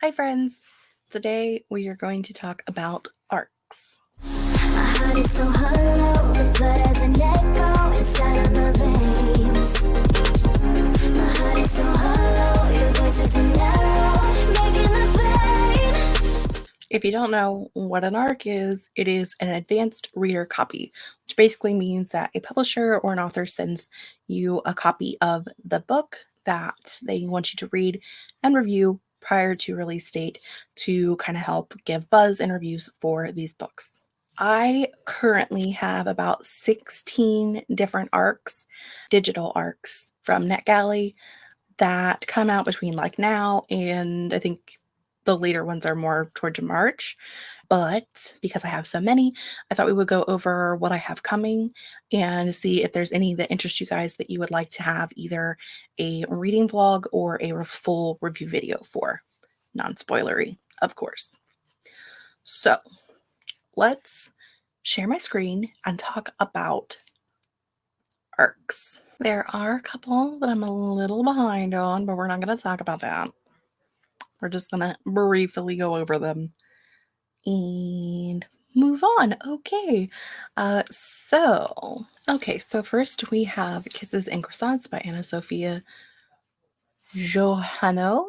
Hi, friends. Today we are going to talk about arcs. If you don't know what an ARC is, it is an advanced reader copy, which basically means that a publisher or an author sends you a copy of the book that they want you to read and review prior to release date to kind of help give buzz and reviews for these books. I currently have about 16 different arcs, digital arcs from NetGalley that come out between like now and I think the later ones are more towards March. But because I have so many, I thought we would go over what I have coming and see if there's any that interest you guys that you would like to have either a reading vlog or a full review video for. Non spoilery, of course. So let's share my screen and talk about arcs. There are a couple that I'm a little behind on, but we're not going to talk about that. We're just going to briefly go over them and move on. Okay. Uh, so, okay. So, first we have Kisses and Croissants by Anna Sophia Johanno.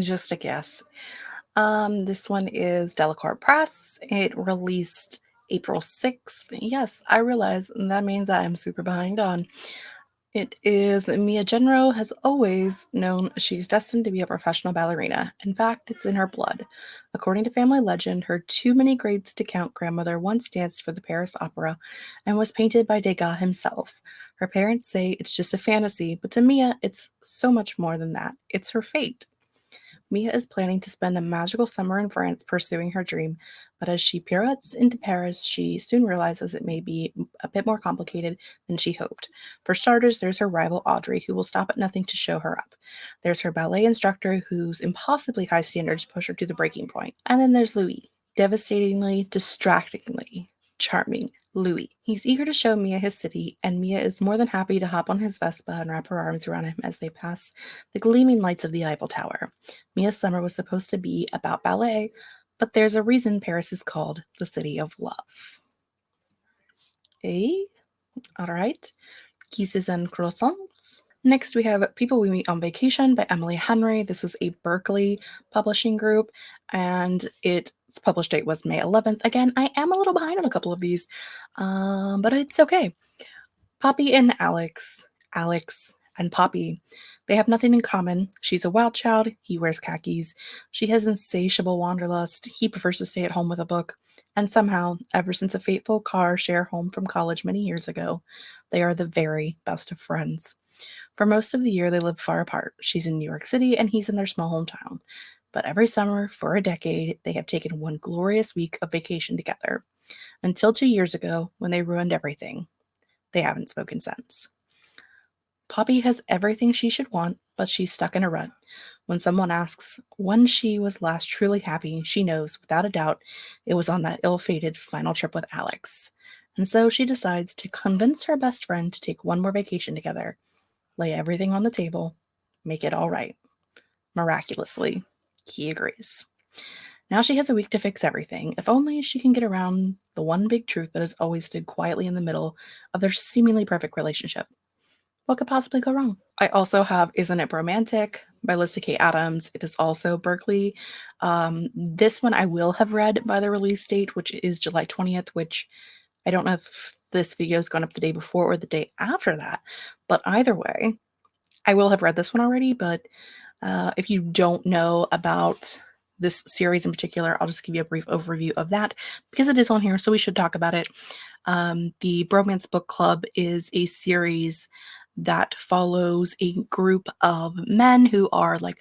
Just a guess. Um, this one is Delacorte Press. It released April 6th. Yes, I realize that means I'm super behind on it is Mia Jenrow has always known she's destined to be a professional ballerina. In fact, it's in her blood. According to family legend, her too many grades to count grandmother once danced for the Paris Opera and was painted by Degas himself. Her parents say it's just a fantasy, but to Mia, it's so much more than that. It's her fate. Mia is planning to spend a magical summer in France pursuing her dream, but as she pirouettes into Paris, she soon realizes it may be a bit more complicated than she hoped. For starters, there's her rival Audrey, who will stop at nothing to show her up. There's her ballet instructor, whose impossibly high standards push her to the breaking point. And then there's Louis, devastatingly, distractingly charming Louis. He's eager to show Mia his city, and Mia is more than happy to hop on his Vespa and wrap her arms around him as they pass the gleaming lights of the Eiffel Tower. Mia's summer was supposed to be about ballet, but there's a reason Paris is called the City of Love. Hey, all right. Kisses and croissants. Next, we have People We Meet on Vacation by Emily Henry. This is a Berkley publishing group, and its published date was May 11th. Again, I am a little behind on a couple of these, um, but it's okay. Poppy and Alex, Alex and Poppy, they have nothing in common. She's a wild child. He wears khakis. She has insatiable wanderlust. He prefers to stay at home with a book. And somehow, ever since a fateful car share home from college many years ago, they are the very best of friends. For most of the year, they live far apart. She's in New York City and he's in their small hometown. But every summer, for a decade, they have taken one glorious week of vacation together. Until two years ago, when they ruined everything. They haven't spoken since. Poppy has everything she should want, but she's stuck in a rut. When someone asks when she was last truly happy, she knows without a doubt it was on that ill fated final trip with Alex. And so she decides to convince her best friend to take one more vacation together lay everything on the table, make it all right. Miraculously, he agrees. Now she has a week to fix everything, if only she can get around the one big truth that has always stood quietly in the middle of their seemingly perfect relationship. What could possibly go wrong? I also have Isn't It Bromantic by Lyssa Kay Adams. It is also Berkley. Um, this one I will have read by the release date, which is July 20th, which I don't know if this video has gone up the day before or the day after that. But either way, I will have read this one already. But uh, if you don't know about this series in particular, I'll just give you a brief overview of that because it is on here, so we should talk about it. Um, the Bromance Book Club is a series that follows a group of men who are like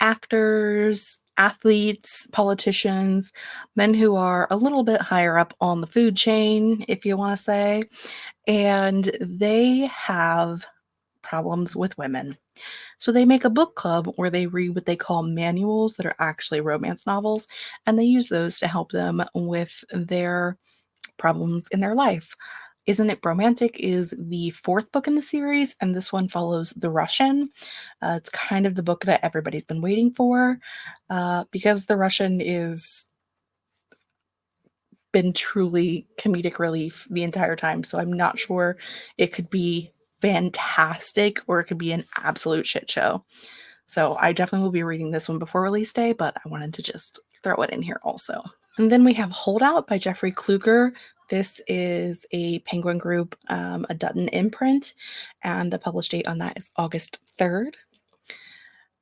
actors, athletes, politicians, men who are a little bit higher up on the food chain, if you want to say, and they have problems with women. So they make a book club where they read what they call manuals that are actually romance novels, and they use those to help them with their problems in their life. Isn't It Bromantic is the fourth book in the series, and this one follows The Russian. Uh, it's kind of the book that everybody's been waiting for uh, because The Russian is been truly comedic relief the entire time. So I'm not sure it could be fantastic or it could be an absolute shit show. So I definitely will be reading this one before release day, but I wanted to just throw it in here also. And then we have Holdout by Jeffrey Kluger. This is a Penguin Group, um, a Dutton imprint, and the published date on that is August 3rd.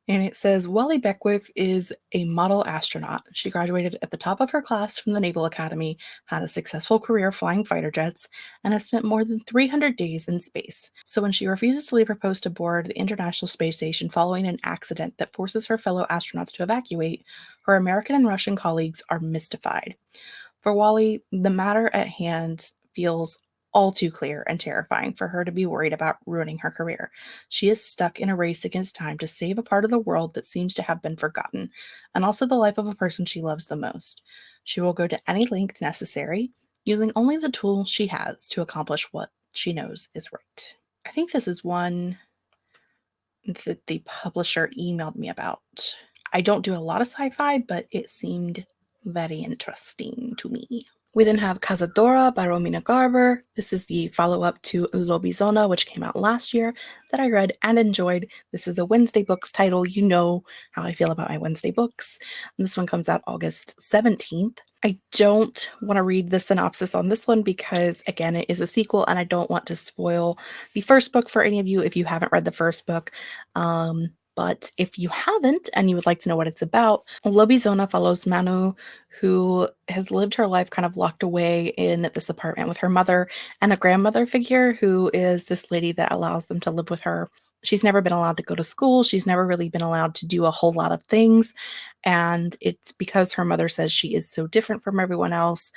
And it says Wally Beckwith is a model astronaut. She graduated at the top of her class from the Naval Academy, had a successful career flying fighter jets, and has spent more than 300 days in space. So when she refuses to leave her post aboard the International Space Station following an accident that forces her fellow astronauts to evacuate, her American and Russian colleagues are mystified. For Wally, the matter at hand feels all too clear and terrifying for her to be worried about ruining her career. She is stuck in a race against time to save a part of the world that seems to have been forgotten, and also the life of a person she loves the most. She will go to any length necessary, using only the tools she has to accomplish what she knows is right. I think this is one that the publisher emailed me about. I don't do a lot of sci fi, but it seemed very interesting to me. We then have Cazadora by Romina Garber. This is the follow up to Lobizona, which came out last year, that I read and enjoyed. This is a Wednesday Books title. You know how I feel about my Wednesday books. And this one comes out August 17th. I don't want to read the synopsis on this one because, again, it is a sequel and I don't want to spoil the first book for any of you if you haven't read the first book. Um, but if you haven't and you would like to know what it's about, Lobizona follows Manu, who has lived her life kind of locked away in this apartment with her mother and a grandmother figure who is this lady that allows them to live with her. She's never been allowed to go to school. She's never really been allowed to do a whole lot of things. And it's because her mother says she is so different from everyone else.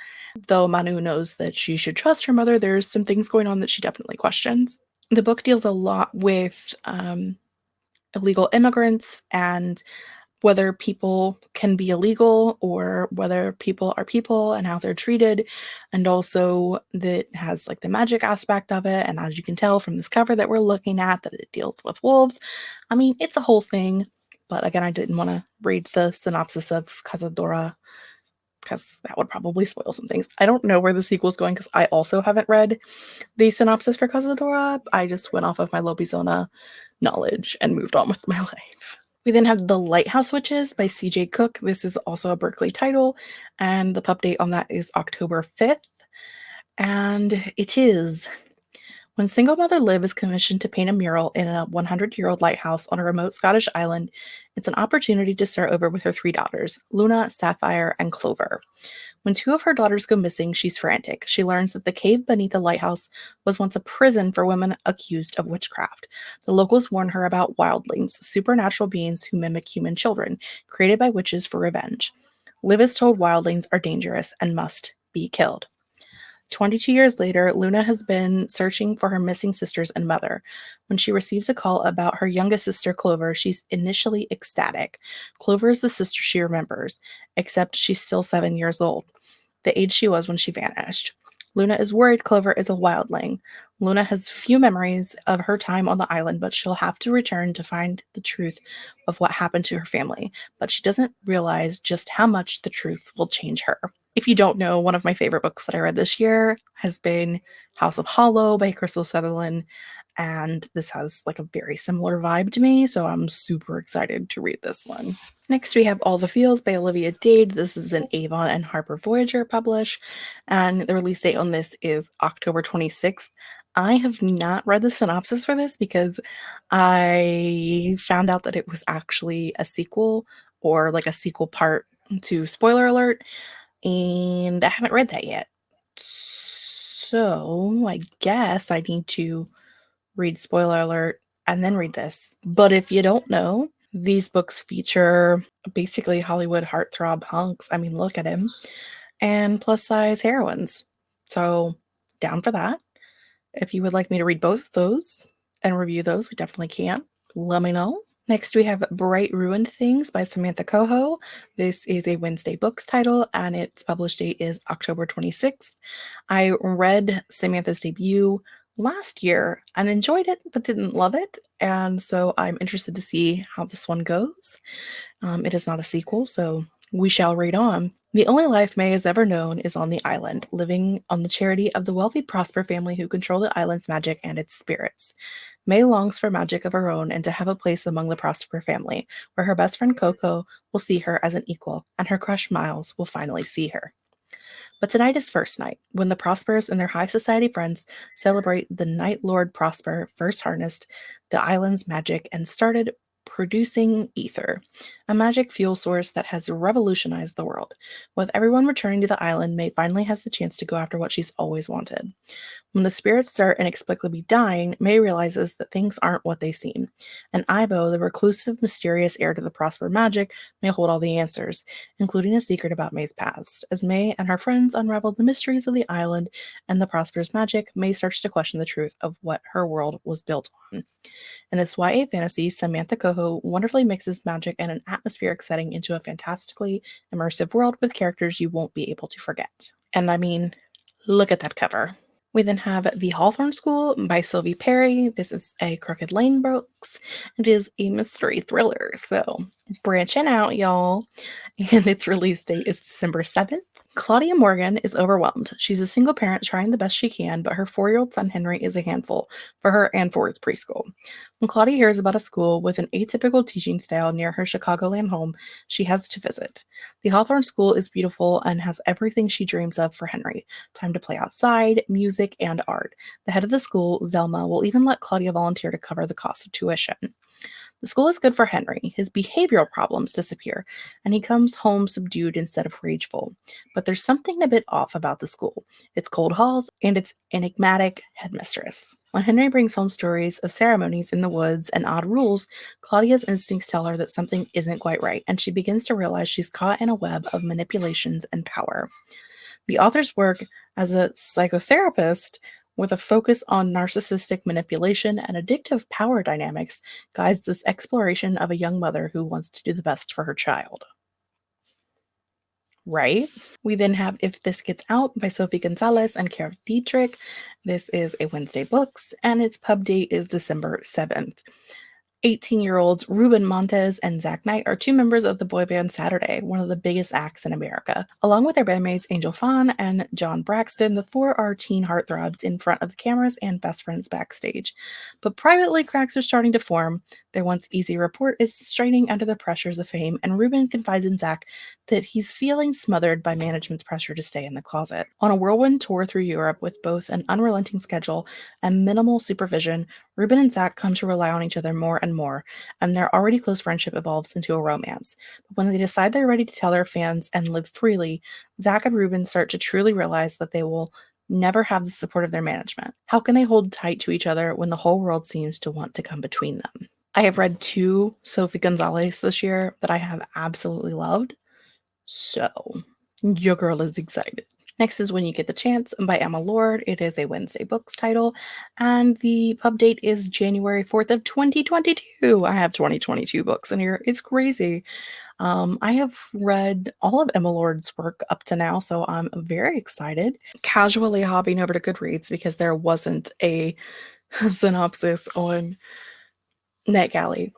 Though Manu knows that she should trust her mother, there's some things going on that she definitely questions. The book deals a lot with um, illegal immigrants and whether people can be illegal or whether people are people and how they're treated. And also that has like the magic aspect of it. And as you can tell from this cover that we're looking at that it deals with wolves. I mean it's a whole thing. But again i didn't want to read the synopsis of cazadora because that would probably spoil some things. I don't know where the sequel is going because i also haven't read the synopsis for cazadora. I just went off of my lobizona knowledge and moved on with my life. We then have The Lighthouse Witches by CJ Cooke. This is also a Berkley title, and the pub date on that is October 5th. And it is when single mother Liv is commissioned to paint a mural in a 100 year old lighthouse on a remote Scottish island, it's an opportunity to start over with her three daughters, Luna, Sapphire, and Clover. When two of her daughters go missing, she's frantic. She learns that the cave beneath the lighthouse was once a prison for women accused of witchcraft. The locals warn her about wildlings, supernatural beings who mimic human children, created by witches for revenge. Liv is told wildlings are dangerous and must be killed. 22 years later, Luna has been searching for her missing sisters and mother. When she receives a call about her youngest sister, Clover, she's initially ecstatic. Clover is the sister she remembers, except she's still seven years old, the age she was when she vanished. Luna is worried Clover is a wildling. Luna has few memories of her time on the island, but she'll have to return to find the truth of what happened to her family. But she doesn't realize just how much the truth will change her. If you don't know, one of my favorite books that I read this year has been House of Hollow by Krystal Sutherland. And this has like a very similar vibe to me, so I'm super excited to read this one. Next, we have All the Feels by Olivia Dade. This is an Avon and Harper Voyager publish, and the release date on this is October 26th. I have not read the synopsis for this because I found out that it was actually a sequel or like a sequel part to spoiler alert and I haven't read that yet. So I guess I need to read spoiler alert and then read this. But if you don't know, these books feature basically Hollywood heartthrob hunks. I mean, look at him. And plus size heroines. So down for that. If you would like me to read both of those and review those, we definitely can. Let me know. Next, we have Bright Ruined Things by Samantha Cohoe. This is a Wednesday Books title, and its published date is October 26th. I read Samantha's debut last year and enjoyed it, but didn't love it. And so I'm interested to see how this one goes. Um, it is not a sequel, so we shall read on. The only life May has ever known is on the island, living on the charity of the wealthy Prosper family who control the island's magic and its spirits. May longs for magic of her own and to have a place among the Prosper family, where her best friend Coco will see her as an equal, and her crush Miles will finally see her. But tonight is first night, when the Prospers and their high society friends celebrate the Night Lord Prosper first harnessed the island's magic and started producing ether, a magic fuel source that has revolutionized the world. With everyone returning to the island, May finally has the chance to go after what she's always wanted. When the spirits start inexplicably dying, May realizes that things aren't what they seem. And Ivo, the reclusive, mysterious heir to the Prosper magic, may hold all the answers, including a secret about May's past. As May and her friends unravel the mysteries of the island and the Prosper's magic, May starts to question the truth of what her world was built on. In this YA fantasy, Samantha Cohoe wonderfully mixes magic and an atmospheric setting into a fantastically immersive world with characters you won't be able to forget. And I mean, look at that cover. We then have The Hawthorne School by Sylvie Perry. This is a Crooked Lane books. It is a mystery thriller. So branching out, y'all. And its release date is December 7th. Claudia Morgan is overwhelmed. She's a single parent trying the best she can, but her four year old son Henry is a handful for her and for his preschool. When Claudia hears about a school with an atypical teaching style near her Chicagoland home, she has to visit. The Hawthorne School is beautiful and has everything she dreams of for Henry time to play outside, music, and art. The head of the school, Zelma, will even let Claudia volunteer to cover the cost of tuition. The school is good for Henry. His behavioral problems disappear, and he comes home subdued instead of rageful. But there's something a bit off about the school its cold halls and its enigmatic headmistress. When Henry brings home stories of ceremonies in the woods and odd rules, Claudia's instincts tell her that something isn't quite right, and she begins to realize she's caught in a web of manipulations and power. The author's work as a psychotherapist with a focus on narcissistic manipulation and addictive power dynamics, guides this exploration of a young mother who wants to do the best for her child. Right? We then have If This Gets Out by Sophie Gonzales and Kara Dietrich. This is a Wednesday Books, and its pub date is December 7th. 18 year olds Ruben Montez and Zach Knight are two members of the boy band Saturday, one of the biggest acts in America. Along with their bandmates Angel Fawn and John Braxton, the four are teen heartthrobs in front of the cameras and best friends backstage. But privately, cracks are starting to form. Their once easy report is straining under the pressures of fame, and Ruben confides in Zach that he's feeling smothered by management's pressure to stay in the closet. On a whirlwind tour through Europe with both an unrelenting schedule and minimal supervision, Ruben and Zach come to rely on each other more and more, and their already close friendship evolves into a romance. But when they decide they're ready to tell their fans and live freely, Zach and Ruben start to truly realize that they will never have the support of their management. How can they hold tight to each other when the whole world seems to want to come between them? I have read two Sophie Gonzales this year that I have absolutely loved. So, your girl is excited. Next is When You Get the Chance by Emma Lord. It is a Wednesday Books title, and the pub date is January 4th of 2022. I have 2022 books in here. It's crazy. Um, I have read all of Emma Lord's work up to now, so I'm very excited. Casually hopping over to Goodreads because there wasn't a synopsis on NetGalley.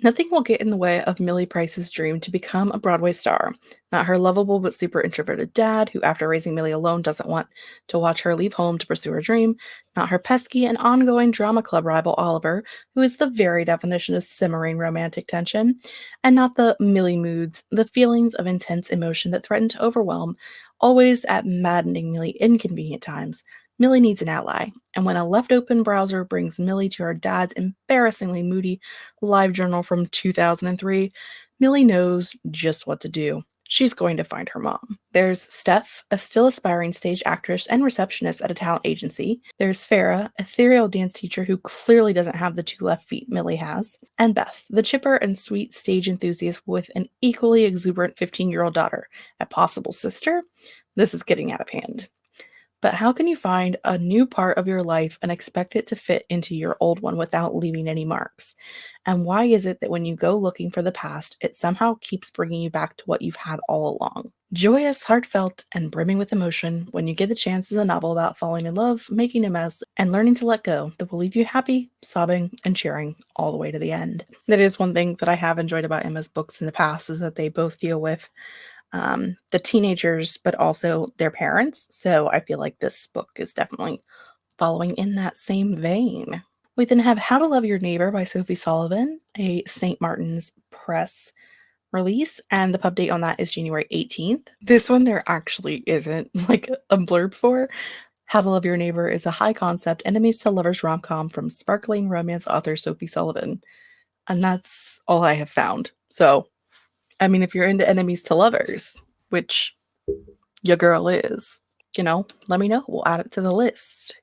Nothing will get in the way of Millie Price's dream to become a Broadway star. Not her lovable but super introverted dad, who, after raising Millie alone, doesn't want to watch her leave home to pursue her dream. Not her pesky and ongoing drama club rival, Oliver, who is the very definition of simmering romantic tension. And not the Millie moods, the feelings of intense emotion that threaten to overwhelm, always at maddeningly inconvenient times, Millie needs an ally, and when a left open browser brings Millie to her dad's embarrassingly moody live journal from 2003, Millie knows just what to do. She's going to find her mom. There's Steph, a still aspiring stage actress and receptionist at a talent agency. There's Farah, a ethereal dance teacher who clearly doesn't have the two left feet Millie has. And Beth, the chipper and sweet stage enthusiast with an equally exuberant 15 year old daughter. A possible sister? This is getting out of hand. But how can you find a new part of your life and expect it to fit into your old one without leaving any marks? And why is it that when you go looking for the past, it somehow keeps bringing you back to what you've had all along? Joyous, heartfelt, and brimming with emotion, When You Get the Chance is a novel about falling in love, making a mess, and learning to let go that will leave you happy, sobbing, and cheering all the way to the end. That is one thing that I have enjoyed about Emma's books in the past is that they both deal with um, the teenagers, but also their parents. So I feel like this book is definitely following in that same vein. We then have How to Love Your Neighbor by Sophie Sullivan, a St. Martin's Press release, and the pub date on that is January 18th. This one there actually isn't like a blurb for. How to Love Your Neighbor is a high concept enemies to lovers rom com from sparkling romance author Sophie Sullivan. And that's all I have found. So I mean, if you're into enemies to lovers, which your girl is, you know, let me know. We'll add it to the list.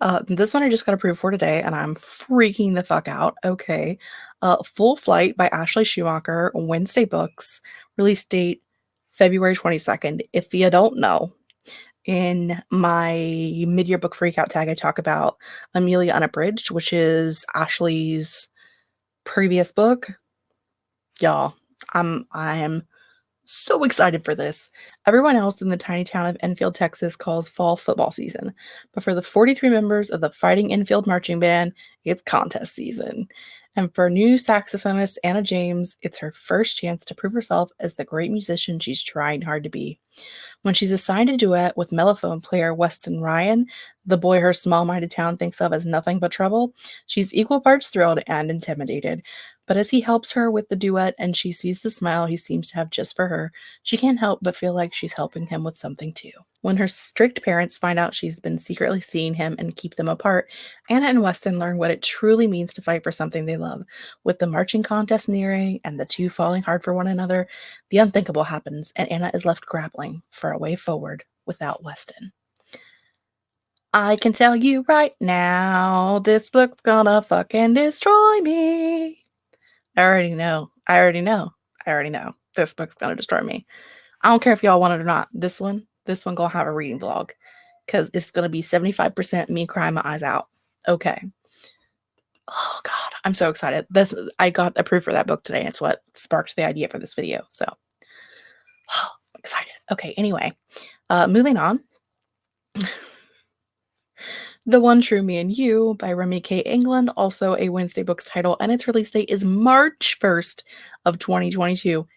Uh, this one I just got approved for today, and I'm freaking the fuck out. Okay. Uh, Full Flight by Ashley Schumacher, Wednesday Books, release date February 22nd. If you don't know, in my mid year book freakout tag, I talk about Amelia Unabridged, which is Ashley's previous book. Y'all, I'm I am so excited for this. Everyone else in the tiny town of Enfield, Texas calls fall football season. But for the 43 members of the Fighting Enfield Marching Band, it's contest season. And for new saxophonist Anna James, it's her first chance to prove herself as the great musician she's trying hard to be. When she's assigned a duet with mellophone player Weston Ryan, the boy her small minded town thinks of as nothing but trouble, she's equal parts thrilled and intimidated. But as he helps her with the duet and she sees the smile he seems to have just for her, she can't help but feel like she's helping him with something too. When her strict parents find out she's been secretly seeing him and keep them apart, Anna and Weston learn what it truly means to fight for something they love. With the marching contest nearing and the two falling hard for one another, the unthinkable happens and Anna is left grappling for a way forward without Weston. I can tell you right now, this book's gonna fucking destroy me. I already know. I already know. I already know. This book's gonna destroy me. I don't care if y'all want it or not. This one, this one gonna have a reading vlog because it's gonna be 75% me crying my eyes out. Okay. Oh god, I'm so excited. This I got approved for that book today. It's what sparked the idea for this video. So oh, excited. Okay, anyway. Uh moving on. The One True Me and You by Remi K. England, also a Wednesday Books title, and its release date is March 1st of 2022.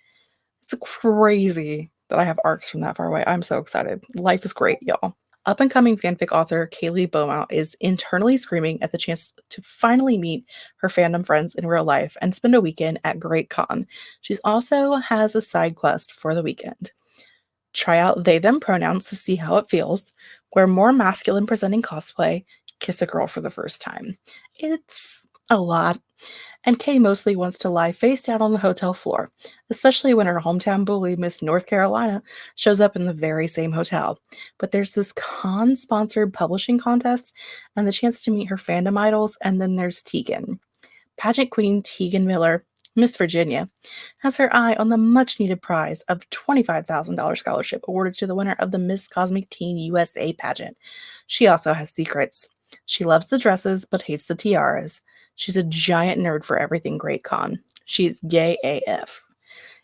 It's crazy that I have arcs from that far away. I'm so excited. Life is great, y'all. Up and coming fanfic author Kaylee Beaumont is internally screaming at the chance to finally meet her fandom friends in real life and spend a weekend at Great Con. She also has a side quest for the weekend. Try out they them pronouns to see how it feels wear more masculine presenting cosplay, kiss a girl for the first time. It's a lot. And Kay mostly wants to lie face down on the hotel floor, especially when her hometown bully, Miss North Carolina, shows up in the very same hotel. But there's this con sponsored publishing contest and the chance to meet her fandom idols, and then there's Tegan. Pageant queen Tegan Miller Miss Virginia, has her eye on the much needed prize of $25,000 scholarship awarded to the winner of the Miss Cosmic Teen USA pageant. She also has secrets. She loves the dresses but hates the tiaras. She's a giant nerd for everything Great Con. She's gay AF.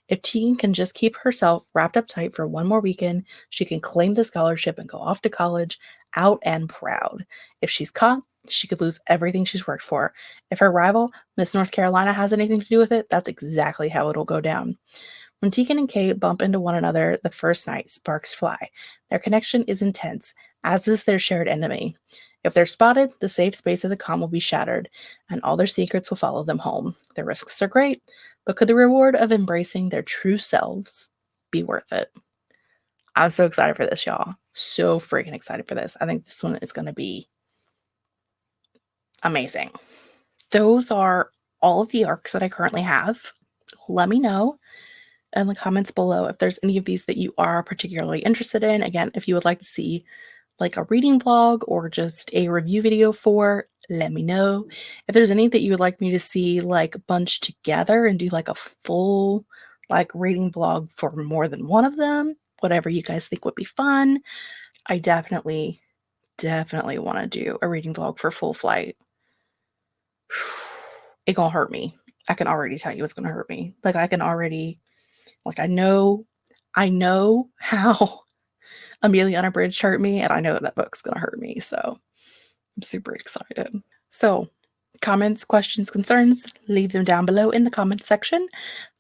If Tegan can just keep herself wrapped up tight for one more weekend, she can claim the scholarship and go off to college out and proud. If she's caught, she could lose everything she's worked for. If her rival, Miss North Carolina, has anything to do with it, that's exactly how it'll go down. When Tegan and Kate bump into one another the first night, sparks fly. Their connection is intense, as is their shared enemy. If they're spotted, the safe space of the con will be shattered, and all their secrets will follow them home. The risks are great, but could the reward of embracing their true selves be worth it? I'm so excited for this, y'all. So freaking excited for this. I think this one is going to be amazing. Those are all of the arcs that I currently have. Let me know in the comments below if there's any of these that you are particularly interested in. Again, if you would like to see like a reading blog or just a review video for, let me know. If there's any that you would like me to see like bunched together and do like a full like reading blog for more than one of them, whatever you guys think would be fun, I definitely, definitely want to do a reading vlog for Full Flight. It gonna hurt me. I can already tell you it's gonna hurt me. Like I can already, like I know, I know how Amelia Unabridged hurt me, and I know that book's gonna hurt me. So I'm super excited. So comments, questions, concerns, leave them down below in the comments section.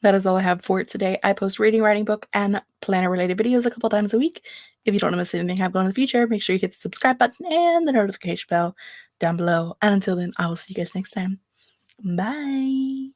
That is all I have for today. I post reading, writing book, and planner related videos a couple times a week. If you don't want to miss anything I have going in the future, make sure you hit the subscribe button and the notification bell down below. And until then, I will see you guys next time. Bye.